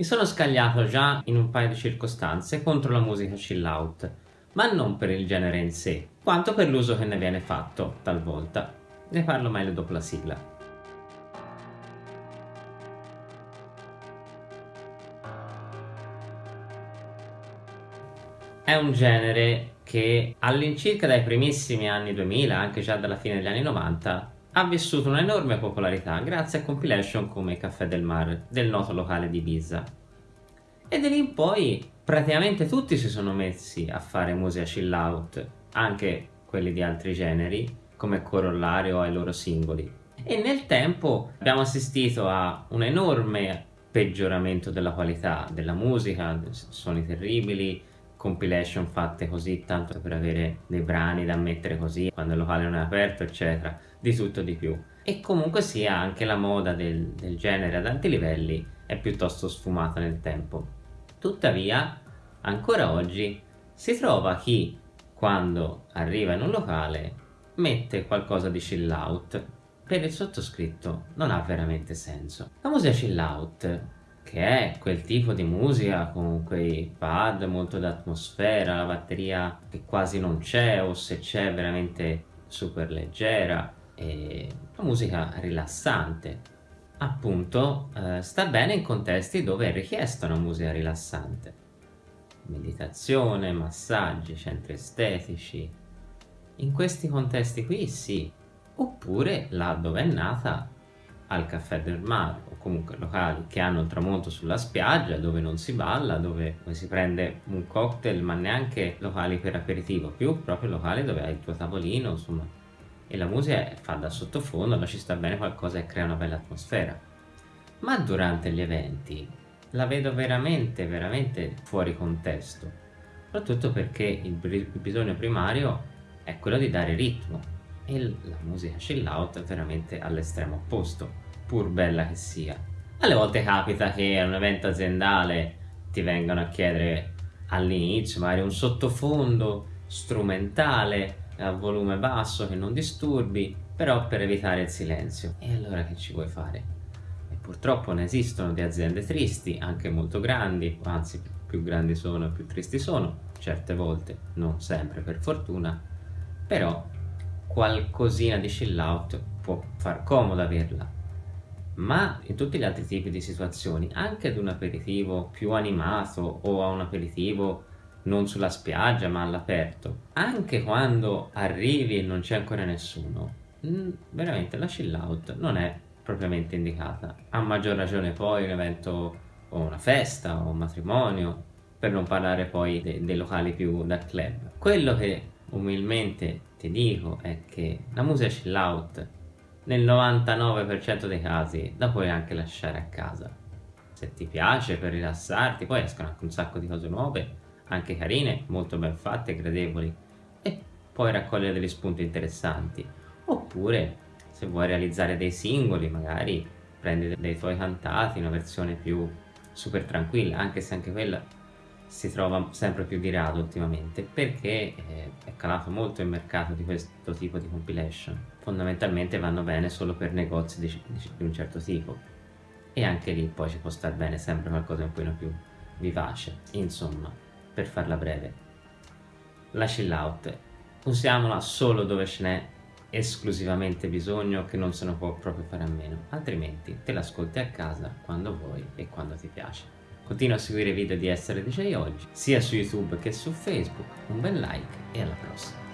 Mi sono scagliato già in un paio di circostanze contro la musica chill out, ma non per il genere in sé, quanto per l'uso che ne viene fatto, talvolta. Ne parlo meglio dopo la sigla. È un genere che all'incirca dai primissimi anni 2000, anche già dalla fine degli anni 90, ha vissuto un'enorme popolarità grazie a compilation come Caffè del Mar del noto locale di Ibiza. E da lì in poi praticamente tutti si sono messi a fare musica chill out, anche quelli di altri generi, come corollario ai loro singoli. E nel tempo abbiamo assistito a un enorme peggioramento della qualità della musica, suoni terribili, compilation fatte così tanto per avere dei brani da mettere così quando il locale non è aperto eccetera. Di tutto di più. E comunque sia anche la moda del, del genere ad alti livelli è piuttosto sfumata nel tempo. Tuttavia ancora oggi si trova chi quando arriva in un locale mette qualcosa di chill out per il sottoscritto non ha veramente senso. La musica chill out che è quel tipo di musica con quei pad molto d'atmosfera, la batteria che quasi non c'è o se c'è veramente super leggera e una musica rilassante. Appunto eh, sta bene in contesti dove è richiesta una musica rilassante. Meditazione, massaggi, centri estetici. In questi contesti qui sì. Oppure là dove è nata al caffè del mare o comunque locali che hanno il tramonto sulla spiaggia dove non si balla, dove, si prende un cocktail ma neanche locali per aperitivo, più proprio locali dove hai il tuo tavolino insomma e la musica fa da sottofondo, ma ci sta bene qualcosa e crea una bella atmosfera. Ma durante gli eventi la vedo veramente, veramente fuori contesto, soprattutto perché il bisogno primario è quello di dare ritmo e la musica chill out veramente all'estremo opposto, pur bella che sia. Alle volte capita che a un evento aziendale ti vengano a chiedere all'inizio magari un sottofondo strumentale a volume basso che non disturbi, però per evitare il silenzio. E allora che ci vuoi fare? E purtroppo ne esistono di aziende tristi, anche molto grandi, anzi più grandi sono più tristi sono, certe volte, non sempre per fortuna, però qualcosina di chill out può far comodo averla. Ma in tutti gli altri tipi di situazioni anche ad un aperitivo più animato o a un aperitivo non sulla spiaggia ma all'aperto anche quando arrivi e non c'è ancora nessuno mm, veramente la chill out non è propriamente indicata. A maggior ragione poi un evento o una festa o un matrimonio per non parlare poi dei, dei locali più da club. Quello che umilmente ti dico è che la musica chill out nel 99% dei casi la puoi anche lasciare a casa. Se ti piace per rilassarti poi escono anche un sacco di cose nuove anche carine, molto ben fatte, gradevoli e puoi raccogliere degli spunti interessanti. Oppure se vuoi realizzare dei singoli magari prendi dei tuoi cantati una versione più super tranquilla anche se anche quella si trova sempre più di rado ultimamente perché eh, è calato molto il mercato di questo tipo di compilation. Fondamentalmente vanno bene solo per negozi di, di, un certo tipo. E anche lì poi ci può star bene sempre qualcosa un po' più vivace. Insomma per farla breve. La chill out. Usiamola solo dove ce n'è esclusivamente bisogno che non se ne può proprio fare a meno. Altrimenti te l'ascolti a casa quando vuoi e quando ti piace Continua a seguire i video di Essere DJ oggi, sia su YouTube che su Facebook. Un bel like e alla prossima!